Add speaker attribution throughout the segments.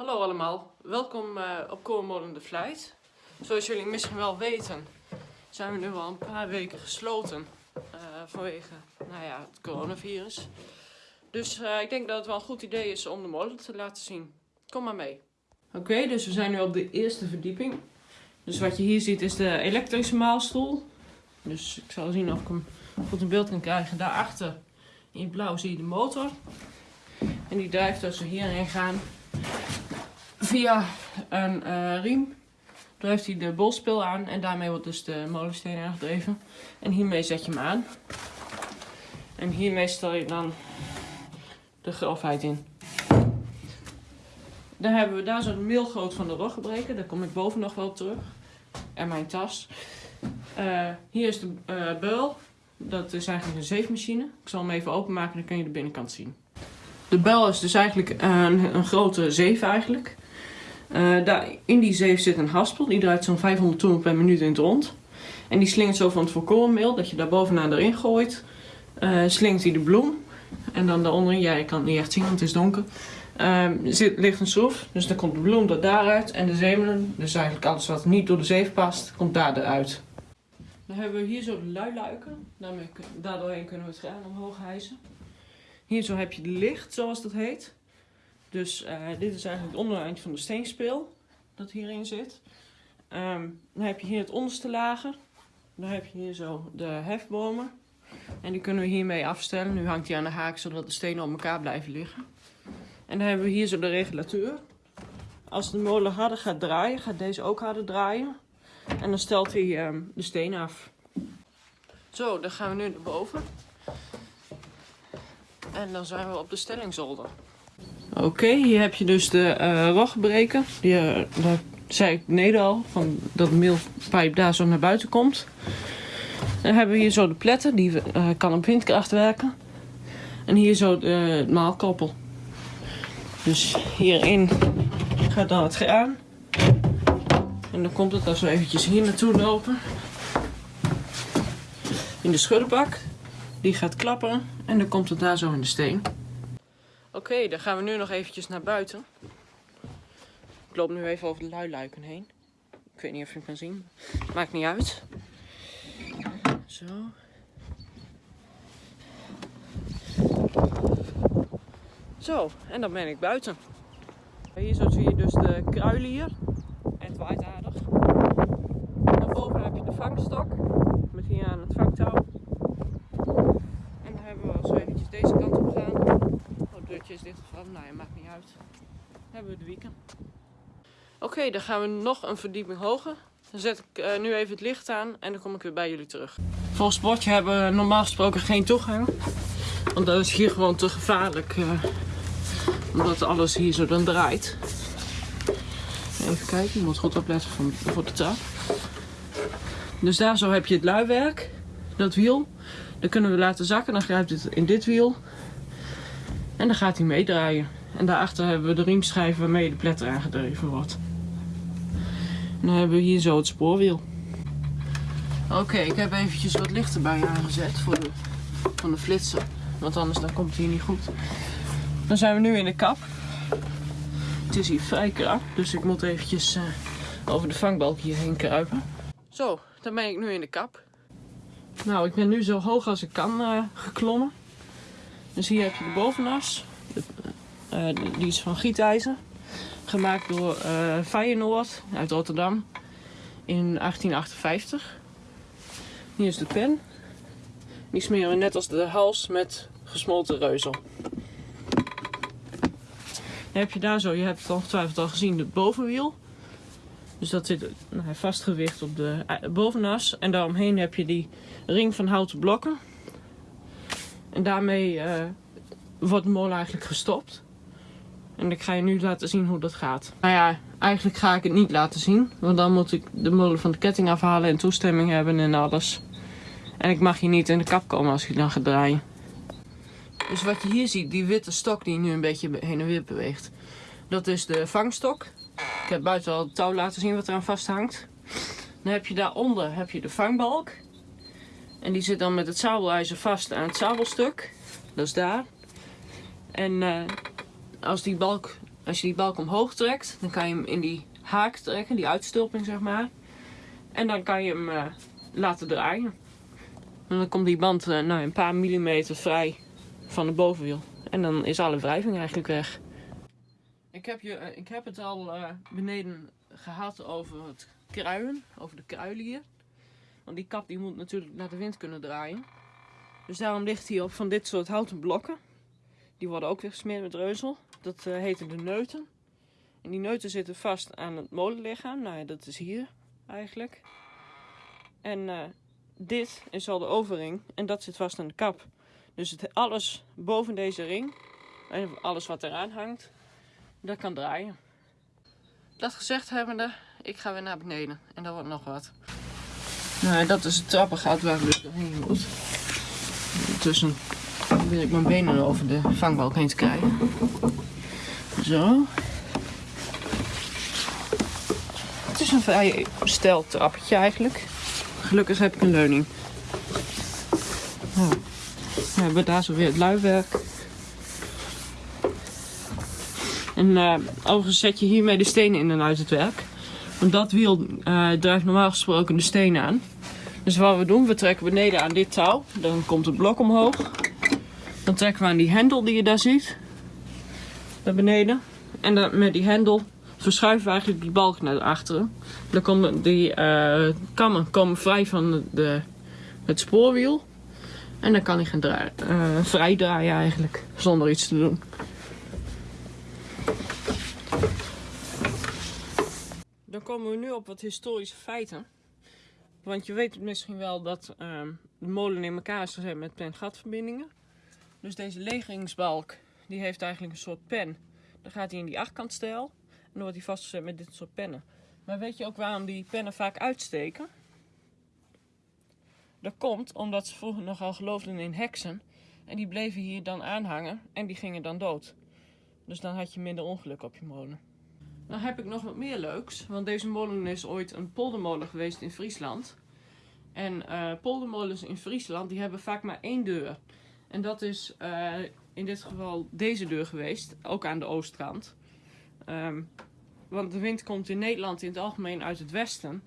Speaker 1: Hallo allemaal, welkom uh, op Korenmolen de Vlijt. Zoals jullie misschien wel weten, zijn we nu al een paar weken gesloten uh, vanwege nou ja, het coronavirus. Dus uh, ik denk dat het wel een goed idee is om de molen te laten zien. Kom maar mee. Oké, dus we zijn nu op de eerste verdieping. Dus wat je hier ziet is de elektrische maalstoel. Dus ik zal zien of ik hem goed in beeld kan krijgen. Daarachter in blauw zie je de motor. En die drijft als we hierheen gaan via een uh, riem. Drijft hij de bolspil aan en daarmee wordt dus de molensteen aangedreven. En hiermee zet je hem aan. En hiermee stel je dan de grofheid in. Dan hebben we daar zo'n mailgroot van de roggebreker. Daar kom ik boven nog wel op terug. En mijn tas. Uh, hier is de uh, beul. Dat is eigenlijk een zeefmachine. Ik zal hem even openmaken, dan kun je de binnenkant zien. De bel is dus eigenlijk een, een grote zeef eigenlijk. Daar, in die zeef zit een haspel. Die draait zo'n 500 toeren per minuut in het rond. En die slingert zo van het volkorenmeel. Dat je daar bovenaan erin gooit. Uh, slingt hij de bloem. En dan daaronder, ja je kan het niet echt zien want het is donker. Uh, zit, ligt een schroef. Dus dan komt de bloem er daaruit. En de zemelen, dus eigenlijk alles wat niet door de zeef past, komt daar eruit. Dan hebben we hier zo de luiluiken. Daardoorheen kunnen we het graan omhoog hijsen. Hier zo heb je de licht, zoals dat heet. Dus uh, dit is eigenlijk het ondereind van de steenspeel dat hierin zit. Um, dan heb je hier het onderste lager. Dan heb je hier zo de hefbomen. En die kunnen we hiermee afstellen. Nu hangt hij aan de haak zodat de stenen op elkaar blijven liggen. En dan hebben we hier zo de regulateur. Als de molen harder gaat draaien, gaat deze ook harder draaien. En dan stelt hij um, de steen af. Zo, dan gaan we nu naar boven. En dan zijn we op de stellingzolder. Oké, hier heb je dus de uh, rogbreker. Die, uh, daar zei ik beneden al, van dat de meelpijp daar zo naar buiten komt. Dan hebben we hier zo de pletten, die uh, kan op windkracht werken. En hier zo de, maalkoppel. Dus hierin gaat dan het graan. En dan komt het als we eventjes hier naartoe lopen. In de schuddenbak. Die gaat klapperen en dan komt het daar zo in de steen. Oké, dan gaan we nu nog eventjes naar buiten. Ik loop nu even over de luiluiken heen. Ik weet niet of je hem kan zien. Maakt niet uit. Zo. Zo, en dan ben ik buiten. Hier zo zie je dus de kruilier. En het waait aardig. Daarboven heb je de vangstok. Met hier aan het vangtouw. En dan hebben we als we eventjes deze kant op gaan. Oh, deurtje is dichtgevallen. Nou ja, maakt niet hebben we de wieken. Oké, dan gaan we nog een verdieping hoger. Dan zet ik uh, nu even het licht aan en dan kom ik weer bij jullie terug. Volgens het bordje hebben we normaal gesproken geen toegang. Want dat is hier gewoon te gevaarlijk. Uh, omdat alles hier zo dan draait. Even kijken, je moet goed opletten voor, voor de trap. Dus daar zo heb je het luiwerk, dat wiel. Dan kunnen we laten zakken, dan grijpt het in dit wiel. En dan gaat hij meedraaien. En daarachter hebben we de riemschijven waarmee de pletter aangedreven wordt. En dan hebben we hier zo het spoorwiel. Oké, ik heb eventjes wat licht erbij aangezet voor de, van de flitser. Want anders dan komt het hier niet goed. Dan zijn we nu in de kap. Het is hier vrij krap, dus ik moet eventjes uh, over de vangbalk hierheen kruipen. Zo, dan ben ik nu in de kap. Nou, ik ben nu zo hoog als ik kan uh, geklommen. Dus hier heb je de bovenas. Die is van gietijzer. Gemaakt door uh, Feyenoord uit Rotterdam in 1858. Hier is de pen. Die smeren we net als de hals met gesmolten reuzel. Dan heb je daar zo, je hebt het ongetwijfeld al gezien, het bovenwiel. Dus dat zit nou, vastgewicht op de bovenas. En daaromheen heb je die ring van houten blokken. En daarmee wordt de molen eigenlijk gestopt. En ik ga je nu laten zien hoe dat gaat. Nou ja, eigenlijk ga ik het niet laten zien. Want dan moet ik de molen van de ketting afhalen en toestemming hebben en alles. En ik mag hier niet in de kap komen als je dan gaat draaien. Dus wat je hier ziet, die witte stok die nu een beetje heen en weer beweegt. Dat is de vangstok. Ik heb buiten al het touw laten zien wat eraan vasthangt. Dan heb je daaronder heb je de vangbalk. En die zit dan met het zabelijzer vast aan het zabelstuk. Dat is daar. En uh, als die balk Als je die balk omhoog trekt, dan kan je hem in die haak trekken, die uitstulping zeg maar. En dan kan je hem uh, laten draaien. En dan komt die band uh, nou, een paar millimeter vrij van de bovenwiel. En dan is alle wrijving eigenlijk weg. Ik heb, je, uh, ik heb het al beneden gehad over het kruien, over de kruilier. Want die kap die moet natuurlijk naar de wind kunnen draaien. Dus daarom ligt hij op van dit soort houten blokken. Die worden ook weer gesmeerd met reuzel. Dat uh, heten de neuten. En die neuten zitten vast aan het molenlichaam. Nou ja, dat is hier eigenlijk. En uh, dit is al de overring. En dat zit vast aan de kap. Dus het, alles boven deze ring. En alles wat eraan hangt. Dat kan draaien. Dat gezegd hebbende, ik ga weer naar beneden. En dat wordt nog wat. Nou, dat is het trappengat waar dus doorheen moet. Intussen probeer ik mijn benen over de vangbalk heen te krijgen. Zo. Het is een vrij stijl trappetje eigenlijk. Gelukkig heb ik een leuning. Nou, we hebben daar zo weer het luiwerk. En uh, overigens zet je hiermee de stenen in en uit het werk. Want dat wiel uh, drijft normaal gesproken de stenen aan. Dus wat we doen, we trekken beneden aan dit touw. Dan komt het blok omhoog. Dan trekken we aan die hendel die je daar ziet. Naar beneden. En dan met die hendel verschuiven we eigenlijk die balk naar achteren. Dan komen die uh, kammen komen vrij van de, het spoorwiel. En dan kan hij gaan draaien, uh, vrij draaien eigenlijk, zonder iets te doen. Dan komen we nu op wat historische feiten. Want je weet misschien wel dat um, de molen in elkaar is met pen-gatverbindingen. Dus deze legeringsbalk die heeft eigenlijk een soort pen. Dan gaat hij in die achtkantstijl en dan wordt hij vastgezet met dit soort pennen. Maar weet je ook waarom die pennen vaak uitsteken? Dat komt omdat ze vroeger nogal geloofden in heksen. En die bleven hier dan aanhangen en die gingen dan dood. Dus dan had je minder ongeluk op je molen. Dan heb ik nog wat meer leuks. Want deze molen is ooit een poldermolen geweest in Friesland. En uh, poldermolens in Friesland die hebben vaak maar één deur. En dat is uh, in dit geval deze deur geweest. Ook aan de oostkant. Um, want de wind komt in Nederland in het algemeen uit het westen.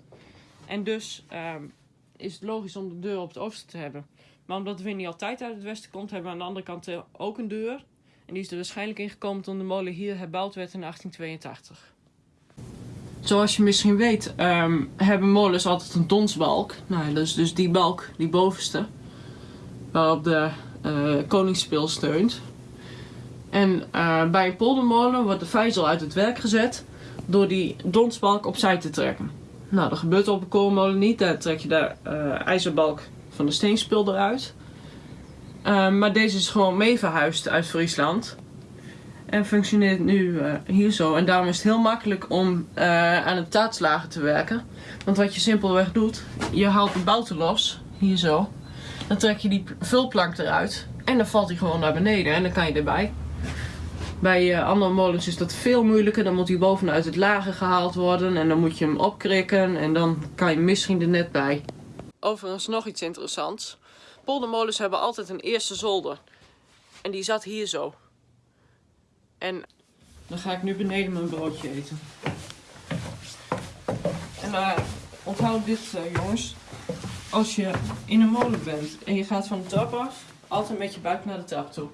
Speaker 1: En dus um, is het logisch om de deur op het oosten te hebben. Maar omdat de wind niet altijd uit het westen komt, hebben we aan de andere kant ook een deur. En die is er waarschijnlijk in gekomen toen de molen hier herbouwd werd in 1882. Zoals je misschien weet, um, hebben molens altijd een donsbalk. Nou, dat is dus die balk, die bovenste. Waarop de koningsspil steunt. En uh, bij een poldermolen wordt de vijzel uit het werk gezet door die donsbalk opzij te trekken. Nou, dat gebeurt op een koolmolen niet. Daar trek je de uh, ijzerbalk van de steenspil eruit. maar deze is gewoon mee verhuisd uit Friesland. En functioneert nu hier zo. En daarom is het heel makkelijk om aan het taatslagen te werken. Want wat je simpelweg doet, je haalt de bouten los, hier zo. Dan trek je die vulplank eruit. En dan valt hij gewoon naar beneden en dan kan je erbij. Bij uh, andere molens is dat veel moeilijker. Dan moet hij bovenuit het lager gehaald worden. En dan moet je hem opkrikken. En dan kan je misschien er net bij. Overigens nog iets interessants. Poldermolens hebben altijd een eerste zolder. En die zat hier zo. En dan ga ik nu beneden mijn broodje eten. En uh, onthoud dit uh, jongens. Als je in een molen bent en je gaat van de trap af, altijd met je buik naar de trap toe.